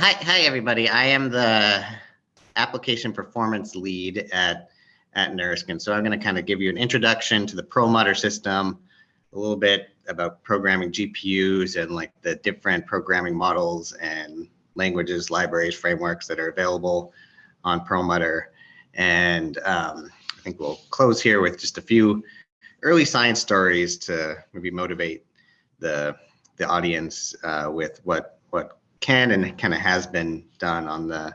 hi, hi everybody. I am the application performance lead at at NERSC, so I'm going to kind of give you an introduction to the Perlmutter system, a little bit about programming GPUs and like the different programming models and languages, libraries, frameworks that are available on Perlmutter, and um, I think we'll close here with just a few early science stories to maybe motivate the the audience uh, with what what can and kind of has been done on the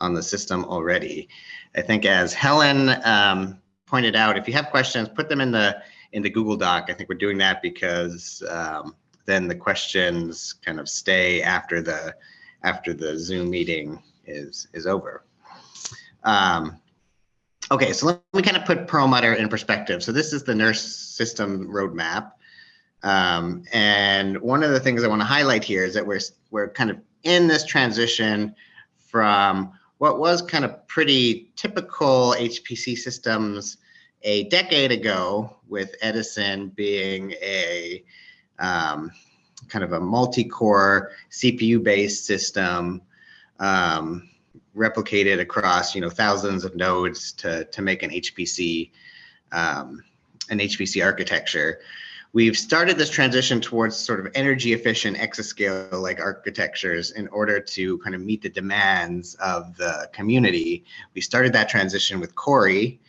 on the system already. I think as Helen um, pointed out, if you have questions, put them in the in the Google Doc. I think we're doing that because um, then the questions kind of stay after the after the Zoom meeting is is over. Um, okay, so let me kind of put Perlmutter in perspective. So this is the NERSC system roadmap. Um, and one of the things I want to highlight here is that we're we're kind of in this transition from what was kind of pretty typical HPC systems a decade ago, with Edison being a um, kind of a multi-core CPU-based system um, replicated across you know thousands of nodes to to make an HPC um, an HPC architecture we've started this transition towards sort of energy efficient exascale like architectures in order to kind of meet the demands of the community. We started that transition with Cori,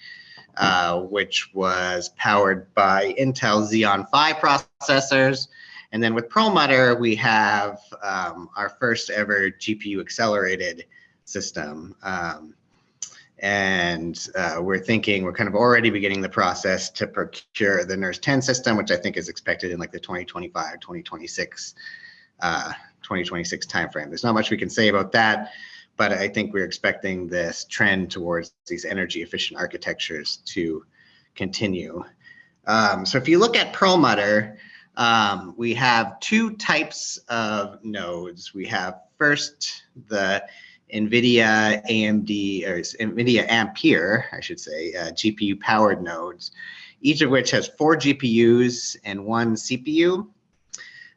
uh, which was powered by Intel Xeon Phi processors. And then with Perlmutter, we have um, our first ever GPU accelerated system. Um, and uh, we're thinking we're kind of already beginning the process to procure the NERSC 10 system, which I think is expected in like the 2025, 2026, uh, 2026 timeframe. There's not much we can say about that, but I think we're expecting this trend towards these energy efficient architectures to continue. Um, so if you look at Perlmutter, um, we have two types of nodes. We have first the NVIDIA AMD or NVIDIA Ampere, I should say, uh, GPU powered nodes, each of which has four GPUs and one CPU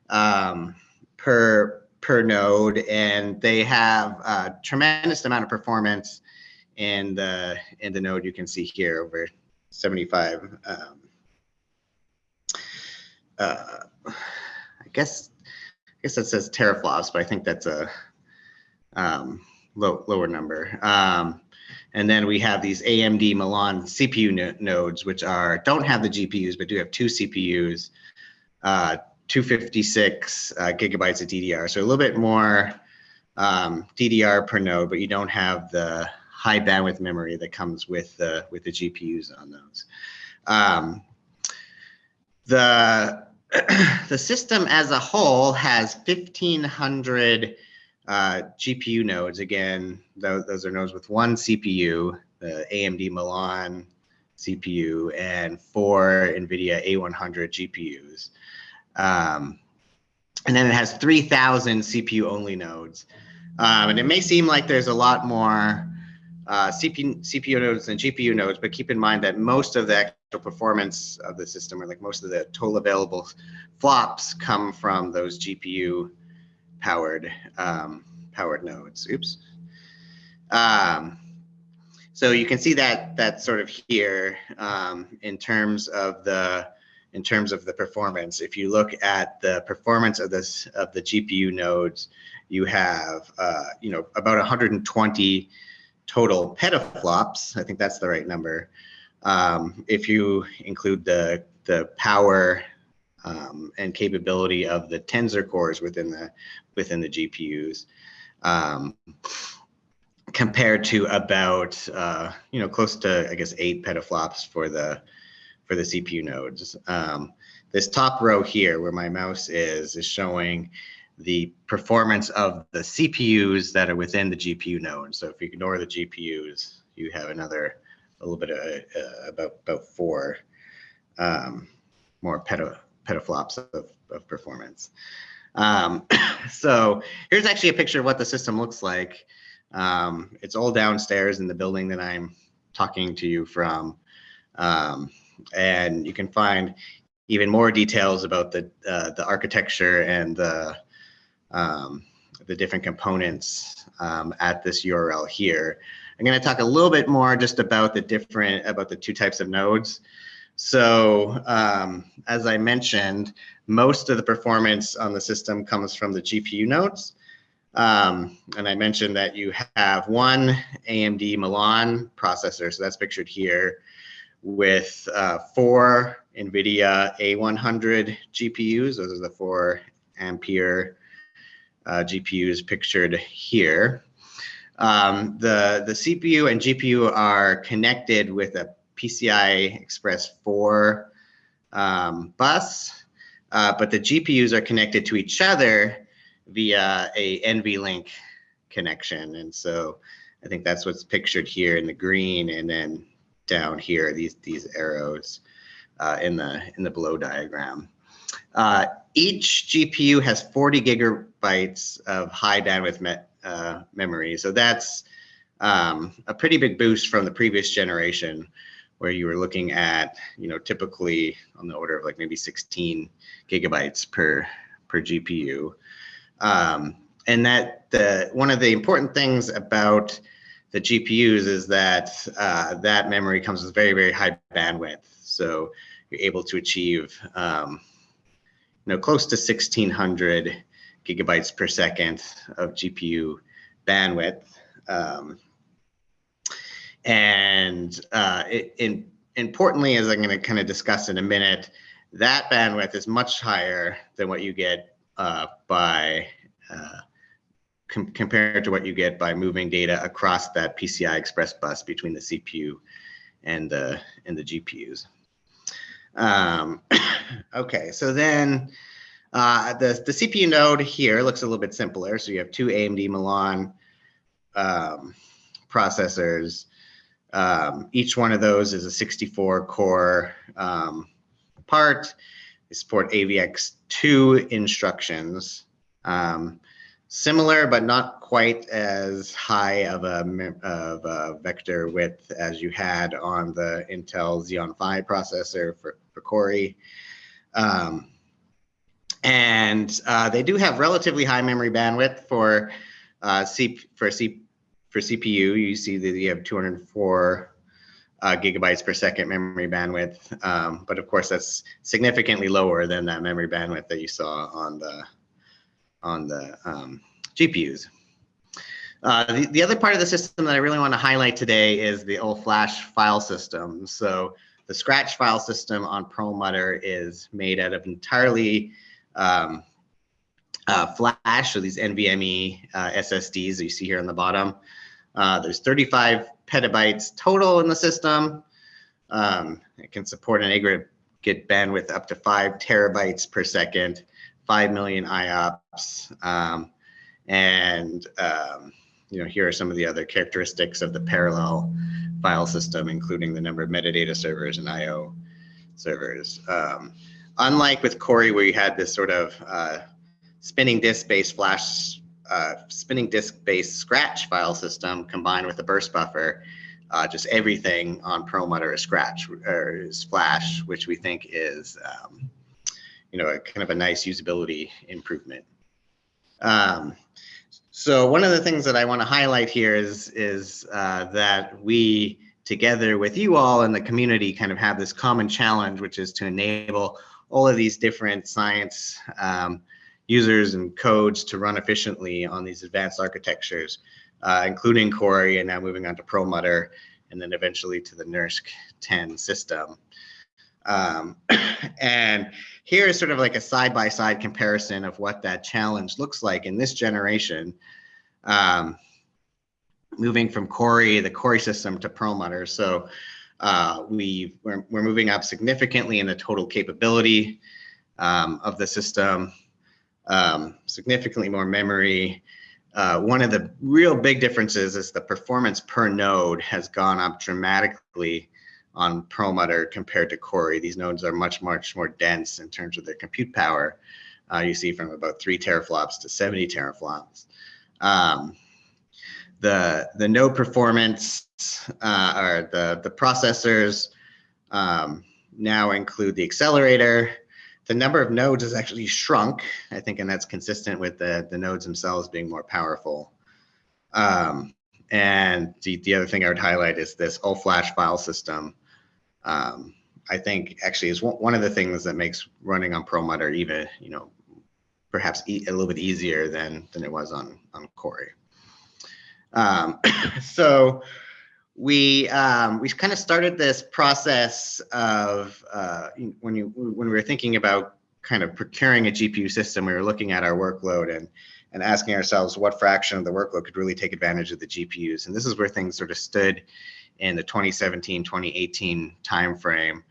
um, per per node, and they have a tremendous amount of performance in the in the node you can see here over 75. Um, uh, I guess I guess that says teraflops, but I think that's a um, low, lower number. Um, and then we have these AMD Milan CPU no nodes, which are don't have the GPUs, but do have two CPUs, uh, 256 uh, gigabytes of DDR. So a little bit more um, DDR per node, but you don't have the high bandwidth memory that comes with the with the GPUs on those. Um, the the system as a whole has 1500 uh, GPU nodes, again, those, those are nodes with one CPU, the AMD Milan CPU, and four NVIDIA A100 GPUs. Um, and then it has 3,000 CPU only nodes. Um, and it may seem like there's a lot more uh, CPU, CPU nodes than GPU nodes, but keep in mind that most of the actual performance of the system, or like most of the total available flops, come from those GPU powered um, powered nodes. Oops. Um, so you can see that that sort of here um, in terms of the in terms of the performance. If you look at the performance of this of the GPU nodes, you have uh, you know about 120 total petaflops. I think that's the right number. Um, if you include the the power um, and capability of the tensor cores within the within the GPUs, um, compared to about uh, you know close to I guess eight petaflops for the for the CPU nodes. Um, this top row here, where my mouse is, is showing the performance of the CPUs that are within the GPU node. So if you ignore the GPUs, you have another a little bit of uh, about about four um, more peta, petaflops of, of performance. Um, so here's actually a picture of what the system looks like. Um, it's all downstairs in the building that I'm talking to you from. Um, and you can find even more details about the uh, the architecture and the um, the different components um, at this URL here. I'm going to talk a little bit more just about the different, about the two types of nodes. So um, as I mentioned, most of the performance on the system comes from the GPU nodes. Um, and I mentioned that you have one AMD Milan processor, so that's pictured here, with uh, four NVIDIA A100 GPUs. Those are the four Ampere uh, GPUs pictured here. Um, the, the CPU and GPU are connected with a PCI Express 4 um, bus, uh, but the GPUs are connected to each other via a NVLink connection. And so I think that's what's pictured here in the green and then down here, these, these arrows uh, in, the, in the below diagram. Uh, each GPU has 40 gigabytes of high bandwidth me uh, memory. So that's um, a pretty big boost from the previous generation where you were looking at, you know, typically on the order of like maybe 16 gigabytes per, per GPU. Um, and that the one of the important things about the GPUs is that uh, that memory comes with very, very high bandwidth. So you're able to achieve, um, you know, close to 1600 gigabytes per second of GPU bandwidth. Um, and uh, in, importantly, as I'm going to kind of discuss in a minute, that bandwidth is much higher than what you get uh, by uh, com compared to what you get by moving data across that PCI Express bus between the CPU and the and the GPUs. Um, okay, so then uh, the the CPU node here looks a little bit simpler. So you have two AMD Milan um, processors. Um, each one of those is a 64 core um, part. They support AVX2 instructions. Um, similar, but not quite as high of a, of a vector width as you had on the Intel Xeon Phi processor for, for Cori. Um, and uh, they do have relatively high memory bandwidth for uh, C for C for CPU. You see that you have 204 uh, gigabytes per second memory bandwidth, um, but of course that's significantly lower than that memory bandwidth that you saw on the on the um, GPUs. Uh, the, the other part of the system that I really want to highlight today is the old flash file system. So the Scratch file system on Perlmutter is made out of entirely um, uh, flash, so these NVMe uh, SSDs that you see here on the bottom. Uh, there's 35 petabytes total in the system. Um, it can support an aggregate bandwidth up to five terabytes per second. 5 million IOPS. Um, and um, you know, here are some of the other characteristics of the parallel file system, including the number of metadata servers and IO servers. Um, unlike with Cori, where you had this sort of uh, spinning disk-based flash, uh, spinning disk-based Scratch file system combined with a burst buffer, uh, just everything on Perlmutter is Scratch or is Flash, which we think is um, you know, a kind of a nice usability improvement. Um, so one of the things that I want to highlight here is, is uh, that we, together with you all in the community, kind of have this common challenge, which is to enable all of these different science um, users and codes to run efficiently on these advanced architectures, uh, including Cori and now moving on to Perlmutter, and then eventually to the NERSC 10 system. Um, and here is sort of like a side-by-side -side comparison of what that challenge looks like in this generation. Um, moving from Cori, the Cori system to Perlmutter. So uh, we, we're, we're moving up significantly in the total capability um, of the system, um, significantly more memory. Uh, one of the real big differences is the performance per node has gone up dramatically on Perlmutter compared to Cori. These nodes are much, much more dense in terms of their compute power. Uh, you see from about three teraflops to 70 teraflops. Um, the, the node performance uh, or the, the processors um, now include the accelerator, the number of nodes has actually shrunk, I think, and that's consistent with the, the nodes themselves being more powerful. Um, and the, the other thing I would highlight is this all-flash file system. Um, I think actually is one of the things that makes running on Perlmutter even, you know, perhaps e a little bit easier than than it was on on Cori. Um, so we um, we kind of started this process of uh, when you when we were thinking about kind of procuring a GPU system, we were looking at our workload and and asking ourselves what fraction of the workload could really take advantage of the GPUs. And this is where things sort of stood in the 2017, 2018 timeframe.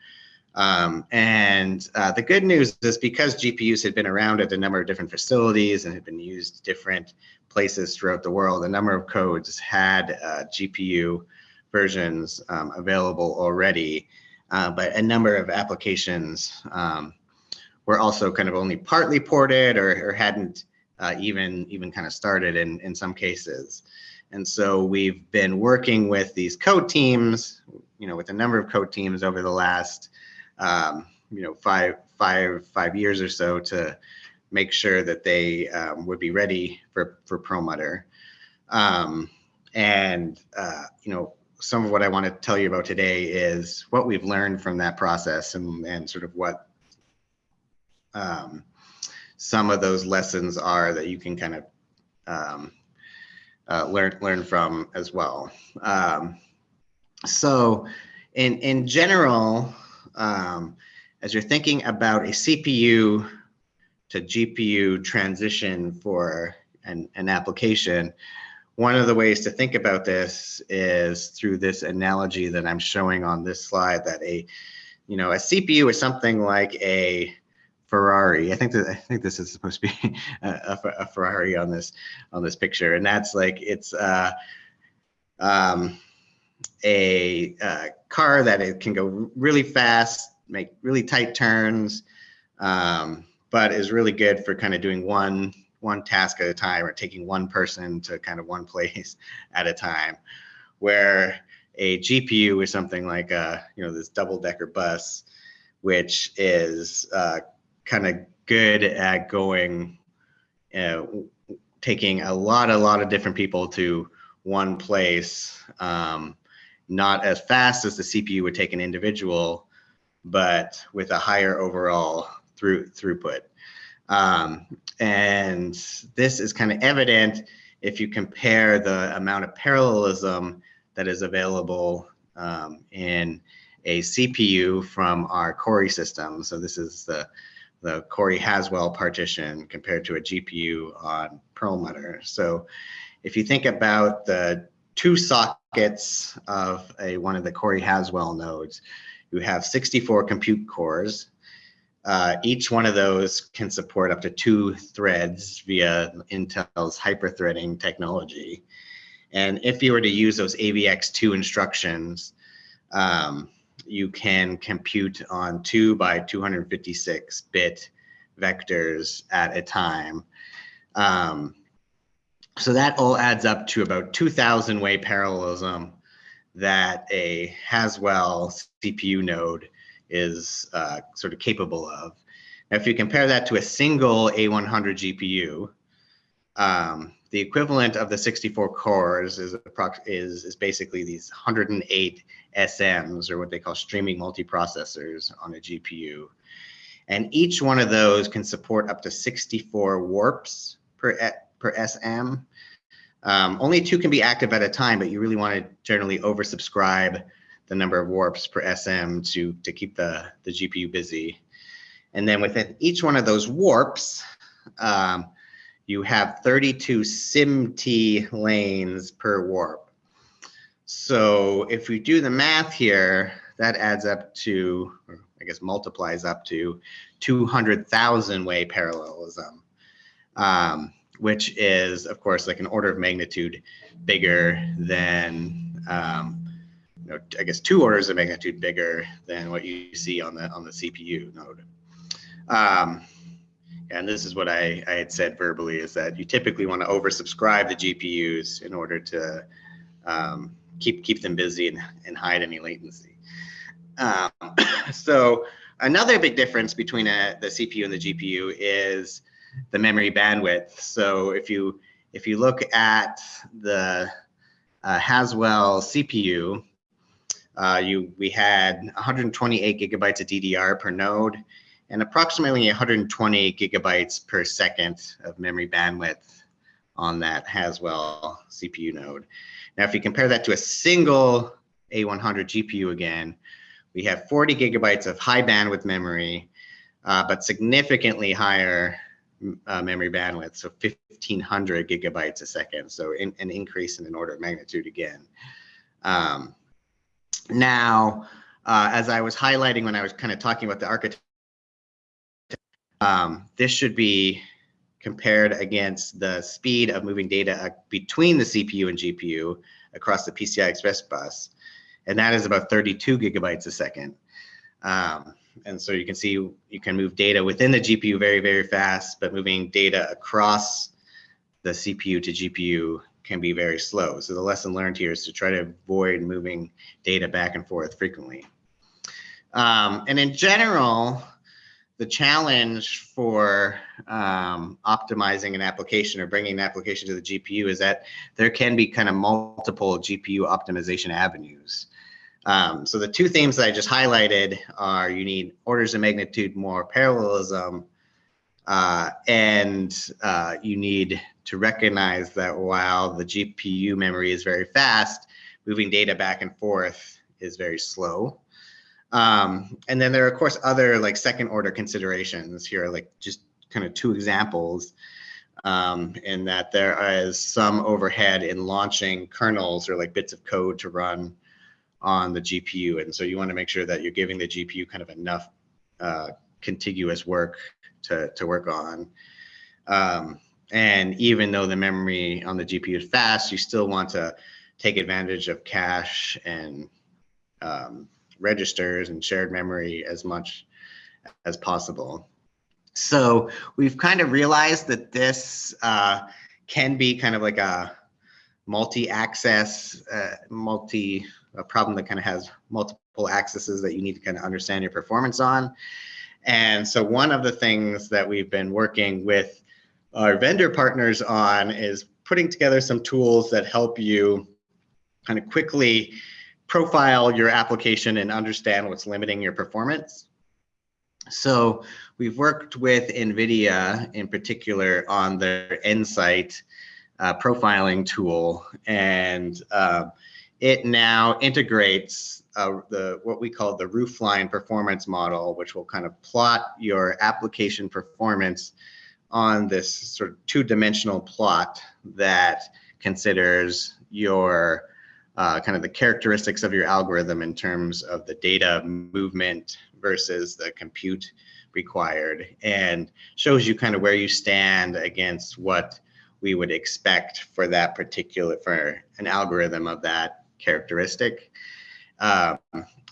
Um, and uh, the good news is because GPUs had been around at a number of different facilities and had been used different places throughout the world, a number of codes had uh, GPU versions um, available already, uh, but a number of applications um, were also kind of only partly ported or, or hadn't uh, even even kind of started in in some cases. And so we've been working with these code teams, you know, with a number of code teams over the last, um, you know, five five five years or so to make sure that they um, would be ready for for Perlmutter. Um, and uh, you know, some of what I want to tell you about today is what we've learned from that process and, and sort of what um, some of those lessons are that you can kind of um, uh, learn learn from as well. Um, so in, in general, um, as you're thinking about a CPU to GPU transition for an, an application, one of the ways to think about this is through this analogy that I'm showing on this slide that a, you know, a CPU is something like a Ferrari. I think that I think this is supposed to be a, a, Ferrari on this on this picture, and that's like it's uh, um, a, a uh, car that it can go really fast, make really tight turns, um, but is really good for kind of doing one one task at a time or taking one person to kind of one place at a time. Where a gpu is something like a you know this double decker bus which is uh, kind of good at going uh, taking a lot a lot of different people to one place um, not as fast as the cpu would take an individual but with a higher overall through throughput. Um, and this is kind of evident if you compare the amount of parallelism that is available um, in a CPU from our Cori system. So this is the, the Cori Haswell partition compared to a GPU on Perlmutter. So if you think about the two sockets of a one of the Cori Haswell nodes, you have 64 compute cores uh, each one of those can support up to two threads via Intel's hyperthreading technology. And if you were to use those AVX2 instructions, um, you can compute on two by 256 bit vectors at a time. Um, so that all adds up to about 2000 way parallelism that a Haswell CPU node is uh, sort of capable of. Now, if you compare that to a single A100 GPU, um, the equivalent of the 64 cores is, is, is basically these 108 SMs, or what they call streaming multiprocessors on a GPU. And each one of those can support up to 64 warps per, per SM. Um, only two can be active at a time, but you really want to generally oversubscribe the number of warps per SM to, to keep the, the GPU busy. And then within each one of those warps, um, you have 32 SIMT lanes per warp. So if we do the math here, that adds up to, I guess multiplies up to 200,000 way parallelism, um, which is, of course, like an order of magnitude bigger than um, know, I guess two orders of magnitude bigger than what you see on the on the CPU node. Um, and this is what I, I had said verbally is that you typically want to oversubscribe the GPUs in order to um, keep keep them busy and, and hide any latency. Um, so another big difference between a, the CPU and the GPU is the memory bandwidth. So if you if you look at the uh, Haswell CPU, uh, you we had 128 gigabytes of DDR per node and approximately 120 gigabytes per second of memory bandwidth on that Haswell CPU node. Now, if you compare that to a single A100 GPU again, we have 40 gigabytes of high bandwidth memory, uh, but significantly higher uh, memory bandwidth, so 1500 gigabytes a second. So in, an increase in an order of magnitude again. Um, now, uh, as I was highlighting when I was kind of talking about the architecture, um, this should be compared against the speed of moving data uh, between the CPU and GPU across the PCI Express bus. And that is about 32 gigabytes a second. Um, and so you can see you can move data within the GPU very, very fast, but moving data across the CPU to GPU can be very slow. So the lesson learned here is to try to avoid moving data back and forth frequently. Um, and in general, the challenge for um, optimizing an application or bringing an application to the GPU is that there can be kind of multiple GPU optimization avenues. Um, so the two themes that I just highlighted are you need orders of magnitude more parallelism uh, and uh, you need to recognize that while the GPU memory is very fast, moving data back and forth is very slow. Um, and then there are of course other like second order considerations here, are, like just kind of two examples um, in that there is some overhead in launching kernels or like bits of code to run on the GPU. And so you want to make sure that you're giving the GPU kind of enough uh, contiguous work to, to work on. Um, and even though the memory on the GPU is fast, you still want to take advantage of cache and um, registers and shared memory as much as possible. So we've kind of realized that this uh, can be kind of like a multi-access, uh, multi a problem that kind of has multiple accesses that you need to kind of understand your performance on. And so one of the things that we've been working with our vendor partners on is putting together some tools that help you kind of quickly profile your application and understand what's limiting your performance. So we've worked with NVIDIA in particular on their Nsight uh, profiling tool. And uh, it now integrates uh, the what we call the roofline performance model, which will kind of plot your application performance on this sort of two-dimensional plot that considers your uh, kind of the characteristics of your algorithm in terms of the data movement versus the compute required and shows you kind of where you stand against what we would expect for that particular for an algorithm of that characteristic. Um,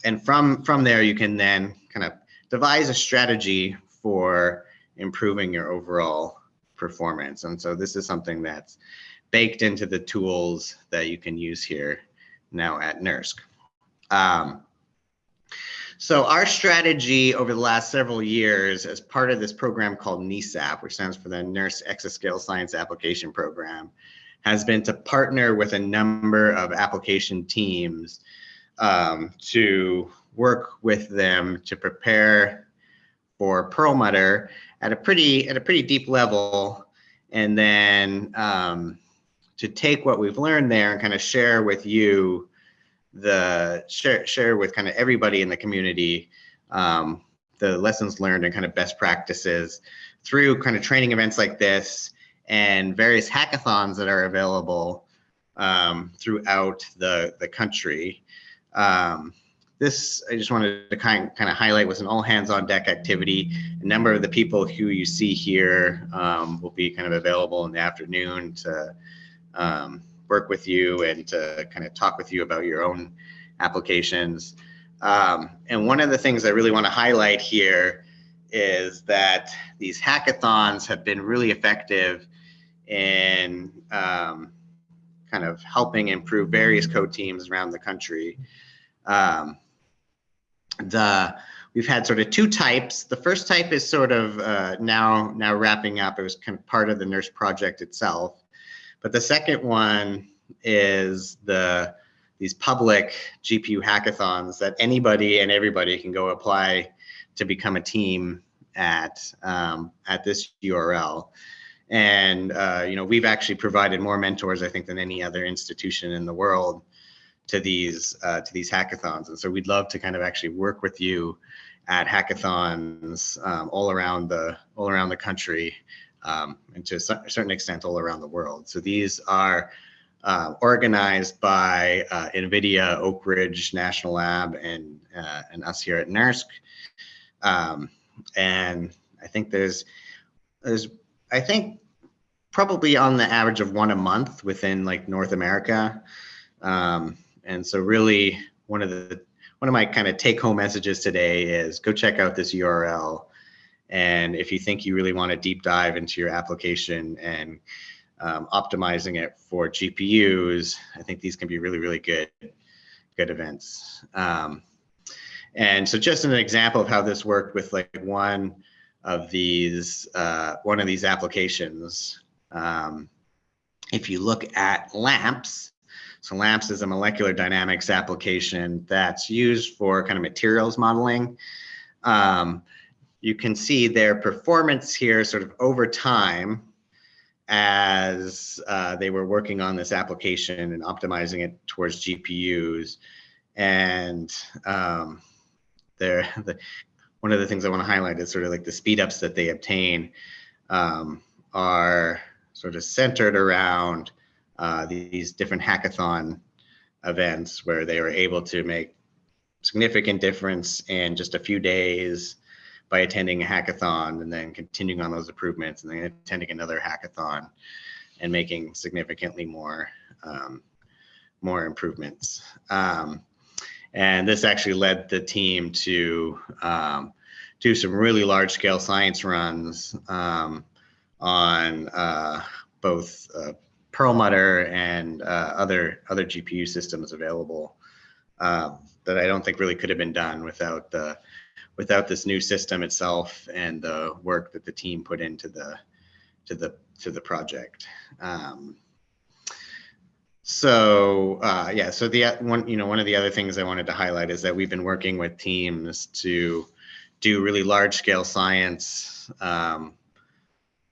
and from, from there, you can then kind of devise a strategy for improving your overall performance. And so this is something that's baked into the tools that you can use here now at NERSC. Um, so our strategy over the last several years as part of this program called NESAP, which stands for the NERSC Exascale Science Application Program, has been to partner with a number of application teams um, to work with them to prepare for Perlmutter at a pretty at a pretty deep level, and then um, to take what we've learned there and kind of share with you the share share with kind of everybody in the community um, the lessons learned and kind of best practices through kind of training events like this and various hackathons that are available um, throughout the, the country. Um, this, I just wanted to kind, kind of highlight was an all hands on deck activity. A number of the people who you see here um, will be kind of available in the afternoon to um, work with you and to kind of talk with you about your own applications. Um, and one of the things I really want to highlight here is that these hackathons have been really effective in um, kind of helping improve various code teams around the country. Um, the we've had sort of two types. The first type is sort of uh, now now wrapping up. It was kind of part of the nurse project itself. But the second one is the these public GPU hackathons that anybody and everybody can go apply to become a team at um, at this URL. And uh, you know, we've actually provided more mentors, I think, than any other institution in the world to these uh, to these hackathons. And so we'd love to kind of actually work with you at hackathons um, all around the all around the country, um, and to a certain extent all around the world. So these are uh, organized by uh, NVIDIA, Oak Ridge National Lab, and uh, and us here at NERSC. Um, and I think there's there's I think probably on the average of one a month within like North America. Um, and so really one of the one of my kind of take home messages today is go check out this URL. And if you think you really want to deep dive into your application and um, optimizing it for GPUs, I think these can be really, really good, good events. Um, and so just an example of how this worked with like one of these, uh, one of these applications. Um, if you look at LAMMPS, so LAMMPS is a molecular dynamics application that's used for kind of materials modeling. Um, you can see their performance here sort of over time as uh, they were working on this application and optimizing it towards GPUs. And um, the, one of the things I want to highlight is sort of like the speed ups that they obtain um, are sort of centered around uh, these different hackathon events where they were able to make significant difference in just a few days by attending a hackathon and then continuing on those improvements and then attending another hackathon and making significantly more um, more improvements. Um, and this actually led the team to um, do some really large scale science runs um, on uh, both uh, Perlmutter and uh, other other GPU systems available um, that I don't think really could have been done without the without this new system itself and the work that the team put into the to the to the project. Um, so uh, yeah, so the one you know one of the other things I wanted to highlight is that we've been working with teams to do really large scale science um,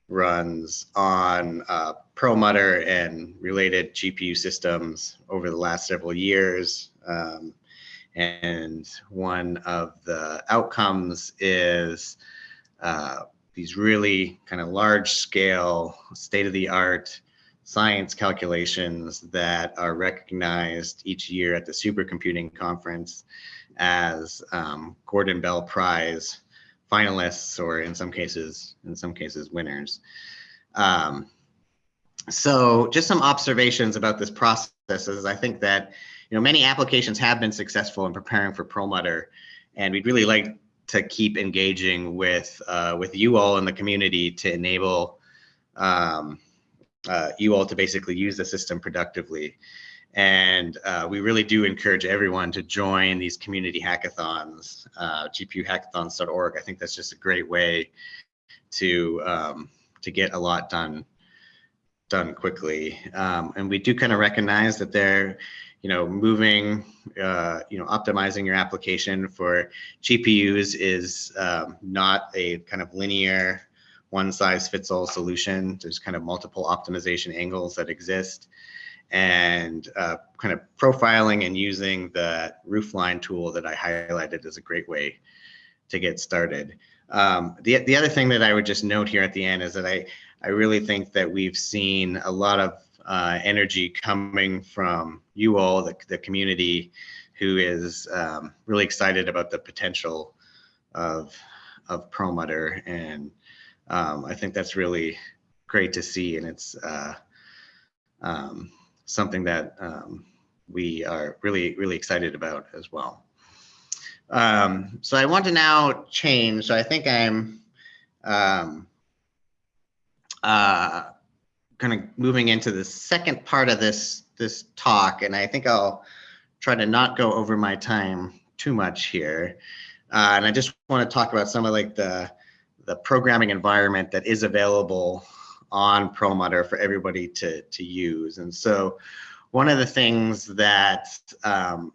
runs on uh, Perlmutter and related GPU systems over the last several years. Um, and one of the outcomes is uh, these really kind of large scale, state of the art science calculations that are recognized each year at the supercomputing conference as um, Gordon Bell Prize finalists, or in some cases, in some cases, winners. Um, so just some observations about this process is I think that you know many applications have been successful in preparing for Perlmutter, and we'd really like to keep engaging with uh, with you all in the community to enable um, uh, you all to basically use the system productively. And uh, we really do encourage everyone to join these community hackathons, uh, gpuhackathons.org. I think that's just a great way to um, to get a lot done done quickly. Um, and we do kind of recognize that they're, you know, moving, uh, you know, optimizing your application for GPUs is um, not a kind of linear one size fits all solution. There's kind of multiple optimization angles that exist and uh, kind of profiling and using the roofline tool that I highlighted is a great way to get started. Um, the, the other thing that I would just note here at the end is that I, I really think that we've seen a lot of uh, energy coming from you all, the, the community, who is um, really excited about the potential of, of Perlmutter. And um, I think that's really great to see. And it's uh, um, something that um, we are really, really excited about as well. Um, so I want to now change. So I think I'm um, uh, kind of moving into the second part of this this talk, and I think I'll try to not go over my time too much here. Uh, and I just want to talk about some of like the, the programming environment that is available on Perlmutter for everybody to, to use. And so one of the things that um,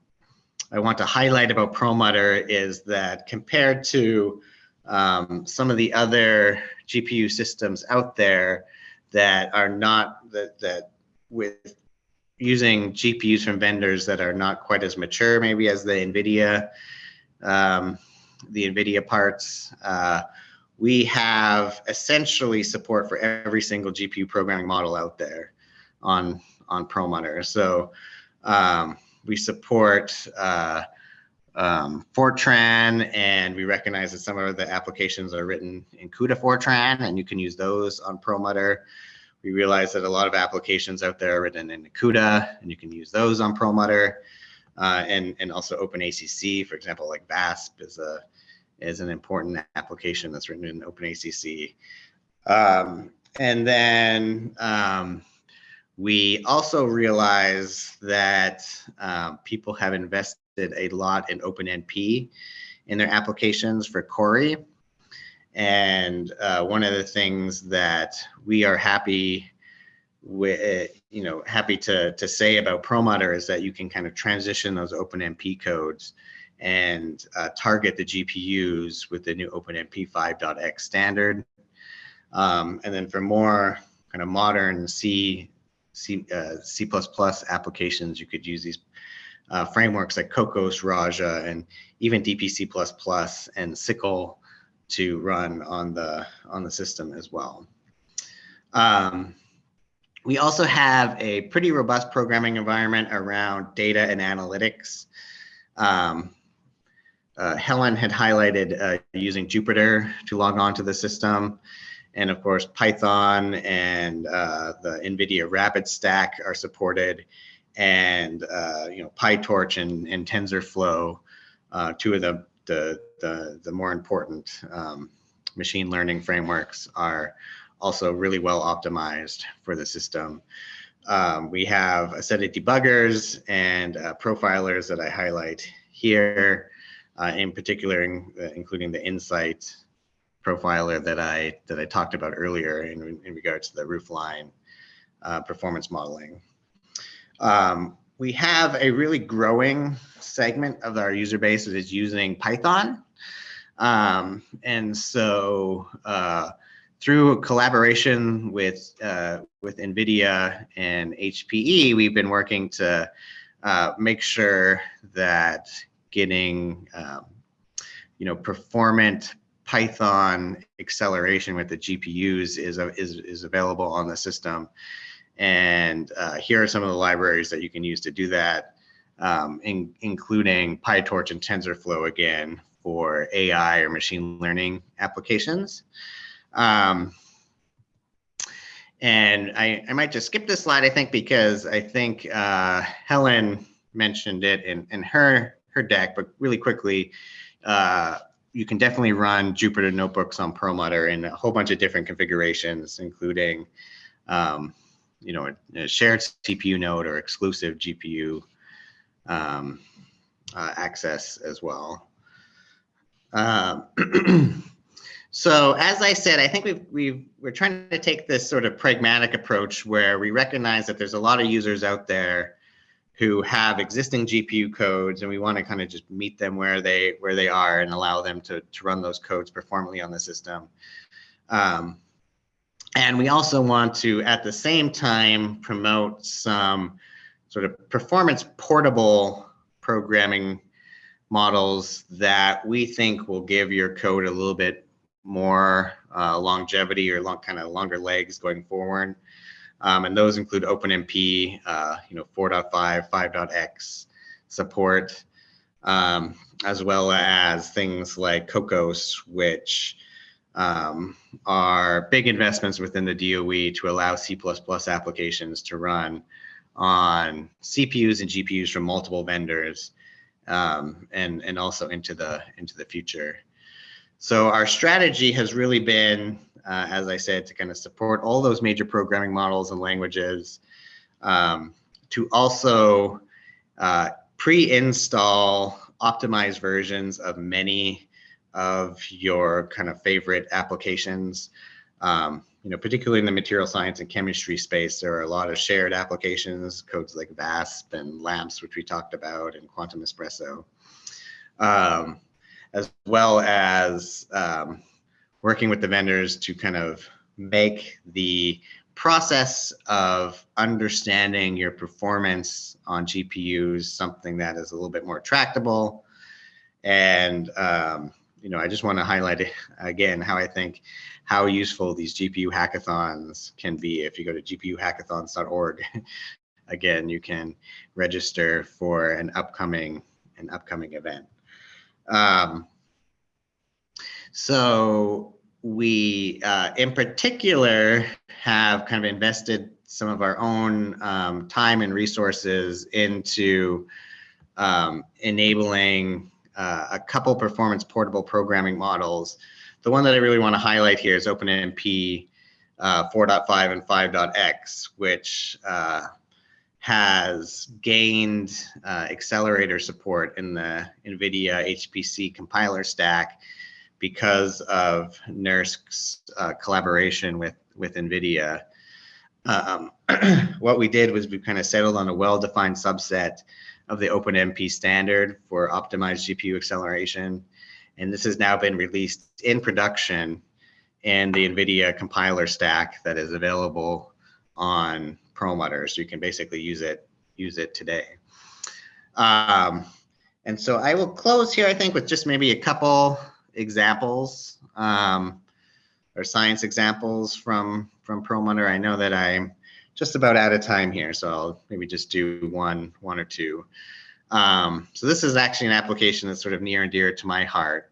I want to highlight about Perlmutter is that compared to um, some of the other GPU systems out there that are not that that with using GPUs from vendors that are not quite as mature, maybe as the NVIDIA, um, the NVIDIA parts. Uh, we have essentially support for every single GPU programming model out there on on Perlmutter. So um, we support uh, um, Fortran, and we recognize that some of the applications are written in CUDA Fortran, and you can use those on Perlmutter. We realize that a lot of applications out there are written in CUDA, and you can use those on Perlmutter, uh, and and also OpenACC, for example, like VASP is a is an important application that's written in OpenACC. Um, and then um, we also realize that um, people have invested a lot in OpenMP in their applications for Cori. And uh, one of the things that we are happy with, you know, happy to, to say about Perlmutter is that you can kind of transition those OpenMP codes and uh, target the GPUs with the new OpenMP 5.x standard. Um, and then for more kind of modern C, C, uh, C++ applications, you could use these uh, frameworks like Kokkos, Raja, and even DPC++ and SYCL to run on the on the system as well. Um, we also have a pretty robust programming environment around data and analytics. Um, uh, Helen had highlighted uh, using Jupyter to log on to the system. And of course, Python and uh, the NVIDIA Rapid Stack are supported and uh, you know PyTorch and, and TensorFlow, uh, two of the the the, the more important um, machine learning frameworks are also really well optimized for the system. Um, we have a set of debuggers and uh, profilers that I highlight here, uh, in particular, in, uh, including the Nsight profiler that I that I talked about earlier in, in regards to the roofline uh, performance modeling. Um, we have a really growing segment of our user base that is using Python. Um, and so uh, through collaboration with, uh, with NVIDIA and HPE, we've been working to uh, make sure that getting um, you know, performant Python acceleration with the GPUs is, is, is available on the system. And uh, here are some of the libraries that you can use to do that, um, in, including PyTorch and TensorFlow again for AI or machine learning applications. Um, and I, I might just skip this slide, I think, because I think uh, Helen mentioned it in, in her, her deck, but really quickly, uh, you can definitely run Jupyter notebooks on Perlmutter in a whole bunch of different configurations, including um, you know, a, a, shared CPU node or exclusive GPU um, uh, access as well. Um, so as I said, I think we've, we've, we're trying to take this sort of pragmatic approach where we recognize that there's a lot of users out there who have existing GPU codes and we want to kind of just meet them where they where they are and allow them to, to run those codes performantly on the system. Um, and we also want to, at the same time, promote some sort of performance portable programming models that we think will give your code a little bit more uh, longevity or long, kind of longer legs going forward. Um, and those include OpenMP, uh, you know, 4.5, 5.x support, um, as well as things like Kokkos, which um, are big investments within the DOE to allow C++ applications to run on CPUs and GPUs from multiple vendors um, and, and also into the, into the future. So our strategy has really been, uh, as I said, to kind of support all those major programming models and languages, um, to also uh, pre-install optimized versions of many of your kind of favorite applications. Um, you know, particularly in the material science and chemistry space, there are a lot of shared applications, codes like VASP and LAMMPS, which we talked about, and Quantum Espresso, um, as well as um, working with the vendors to kind of make the process of understanding your performance on GPUs something that is a little bit more tractable. And, um, you know, I just want to highlight again how I think how useful these GPU hackathons can be. If you go to gpuhackathons.org, again, you can register for an upcoming an upcoming event. Um, so we, uh, in particular, have kind of invested some of our own um, time and resources into um, enabling uh, a couple performance portable programming models. The one that I really want to highlight here is OpenMP uh, 4.5 and 5.x, which uh, has gained uh, accelerator support in the NVIDIA HPC compiler stack because of NERSC's uh, collaboration with, with NVIDIA. Um, what we did was we kind of settled on a well-defined subset of the OpenMP standard for optimized GPU acceleration. And this has now been released in production in the NVIDIA compiler stack that is available on Perlmutter. So you can basically use it, use it today. Um, and so I will close here, I think, with just maybe a couple examples um, or science examples from from Perlmutter. I know that I'm just about out of time here, so I'll maybe just do one one or two. Um, so this is actually an application that's sort of near and dear to my heart.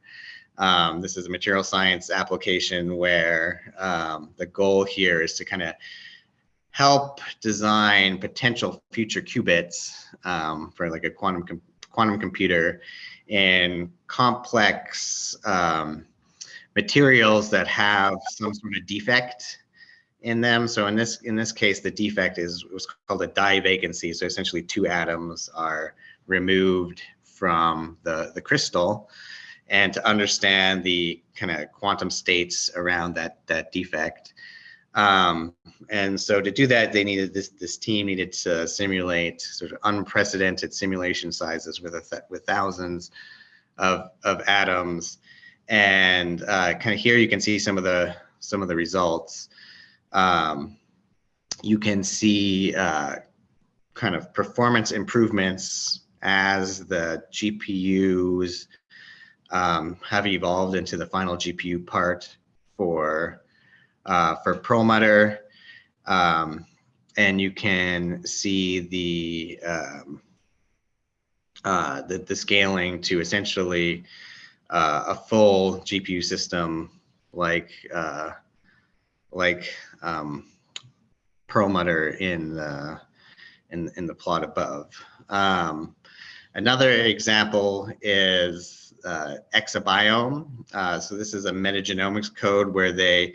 Um, this is a material science application where um, the goal here is to kind of help design potential future qubits um, for like a quantum com quantum computer in complex um, materials that have some sort of defect in them. So in this in this case, the defect is was called a divacancy. So essentially, two atoms are removed from the the crystal, and to understand the kind of quantum states around that that defect. Um, and so to do that, they needed this this team needed to simulate sort of unprecedented simulation sizes with a th with thousands of of atoms. And uh, kind of here you can see some of the some of the results. Um, you can see uh, kind of performance improvements as the GPUs um, have evolved into the final GPU part for uh, for Perlmutter. Um, and you can see the, um, uh, the, the, scaling to essentially uh, a full GPU system like, uh, like um, Perlmutter in the, in, in the plot above. Um, another example is uh, Exabiome. Uh, so this is a metagenomics code where they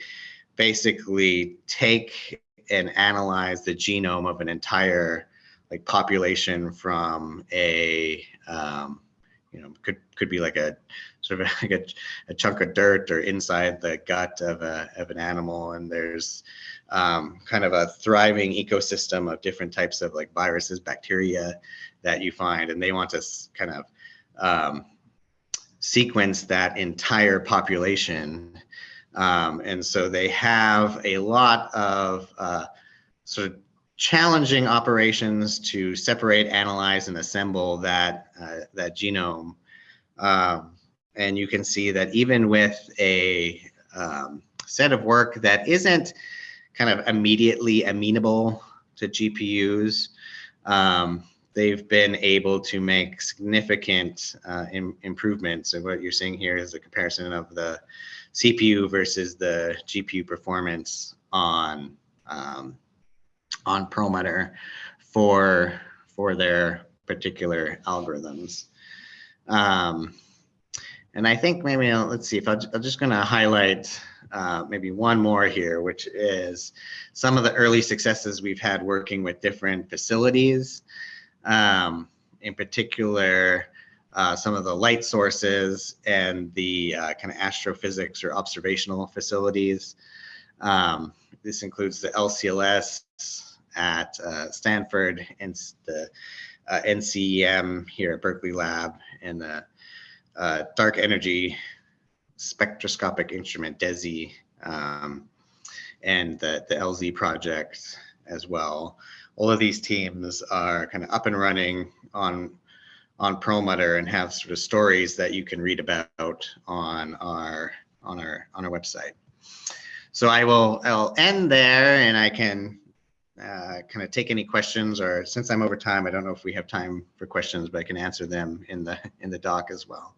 basically take and analyze the genome of an entire like population from a um, you know could could be like a sort of like a, a, chunk of dirt or inside the gut of a of an animal. And there's um, kind of a thriving ecosystem of different types of like viruses bacteria that you find. And they want to kind of um, sequence that entire population um, and so they have a lot of uh, sort of challenging operations to separate, analyze, and assemble that, uh, that genome. Um, and you can see that even with a um, set of work that isn't kind of immediately amenable to GPUs, um, they've been able to make significant uh, Im improvements. And what you're seeing here is a comparison of the CPU versus the GPU performance on um, on Perlmutter for for their particular algorithms. Um, and I think maybe I'll, let's see if i am just going to highlight uh, maybe one more here, which is some of the early successes we've had working with different facilities. Um, in particular, uh, some of the light sources and the uh, kind of astrophysics or observational facilities. Um, this includes the LCLS at uh, Stanford and the uh, NCEM here at Berkeley Lab and the uh, Dark Energy Spectroscopic Instrument DESI um, and the, the LZ project as well. All of these teams are kind of up and running on on Perlmutter and have sort of stories that you can read about on our on our on our website. So I will I'll end there and I can uh, kind of take any questions or since I'm over time, I don't know if we have time for questions, but I can answer them in the in the doc as well.